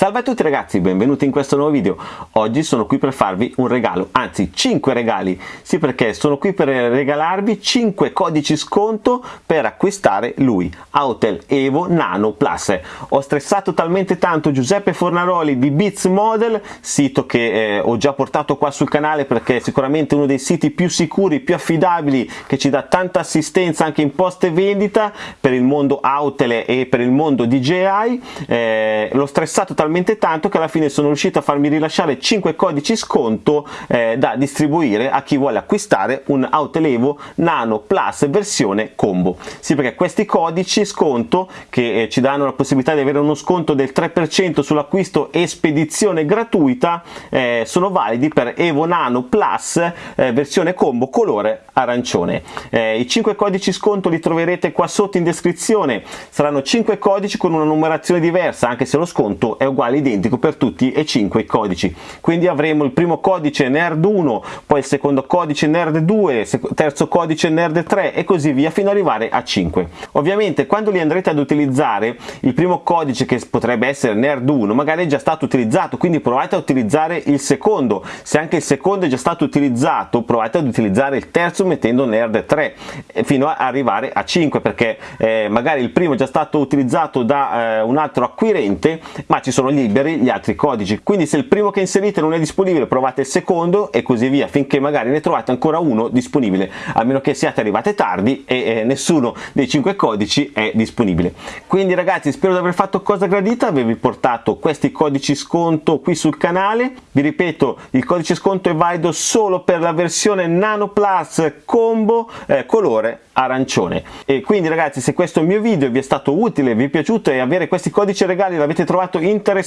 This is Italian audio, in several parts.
Salve a tutti ragazzi, benvenuti in questo nuovo video. Oggi sono qui per farvi un regalo, anzi 5 regali. Sì perché sono qui per regalarvi 5 codici sconto per acquistare lui, Autel Evo Nano Plus. Ho stressato talmente tanto Giuseppe Fornaroli di Beats Model, sito che eh, ho già portato qua sul canale perché è sicuramente uno dei siti più sicuri, più affidabili, che ci dà tanta assistenza anche in post vendita per il mondo Autel e per il mondo DJI. Eh, l'ho stressato talmente talmente tanto che alla fine sono riuscito a farmi rilasciare 5 codici sconto eh, da distribuire a chi vuole acquistare un Autelevo Nano Plus versione combo. Sì, perché questi codici sconto che eh, ci danno la possibilità di avere uno sconto del 3% sull'acquisto e spedizione gratuita eh, sono validi per Evo Nano Plus eh, versione combo colore arancione. Eh, I 5 codici sconto li troverete qua sotto in descrizione, saranno 5 codici con una numerazione diversa anche se lo sconto è uguale uguale identico per tutti e 5 i codici. Quindi avremo il primo codice nerd 1 poi il secondo codice nerd 2 terzo codice nerd 3 e così via fino ad arrivare a 5 ovviamente quando li andrete ad utilizzare il primo codice che potrebbe essere nerd 1 magari è già stato utilizzato quindi provate a utilizzare il secondo. Se anche il secondo è già stato utilizzato provate ad utilizzare il terzo mettendo nerd 3 fino ad arrivare a 5 perché eh, magari il primo è già stato utilizzato da eh, un altro acquirente ma ci sono liberi gli altri codici. Quindi se il primo che inserite non è disponibile provate il secondo e così via finché magari ne trovate ancora uno disponibile a meno che siate arrivate tardi e eh, nessuno dei cinque codici è disponibile. Quindi ragazzi spero di aver fatto cosa gradita avervi portato questi codici sconto qui sul canale. Vi ripeto il codice sconto è valido solo per la versione nano plus combo eh, colore arancione. E quindi ragazzi se questo mio video vi è stato utile vi è piaciuto e avere questi codici regali l'avete trovato interessante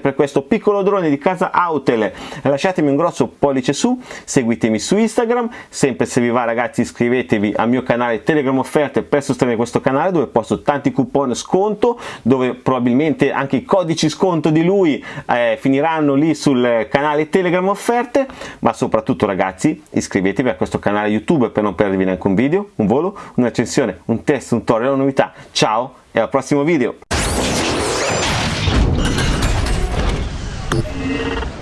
per questo piccolo drone di casa Autel lasciatemi un grosso pollice su seguitemi su Instagram sempre se vi va ragazzi iscrivetevi al mio canale Telegram offerte per sostenere questo canale dove posto tanti coupon sconto dove probabilmente anche i codici sconto di lui eh, finiranno lì sul canale Telegram offerte ma soprattutto ragazzi iscrivetevi a questo canale YouTube per non perdervi neanche un video un volo una recensione, un test, un tutorial, una novità. Ciao e al prossimo video! Thank you.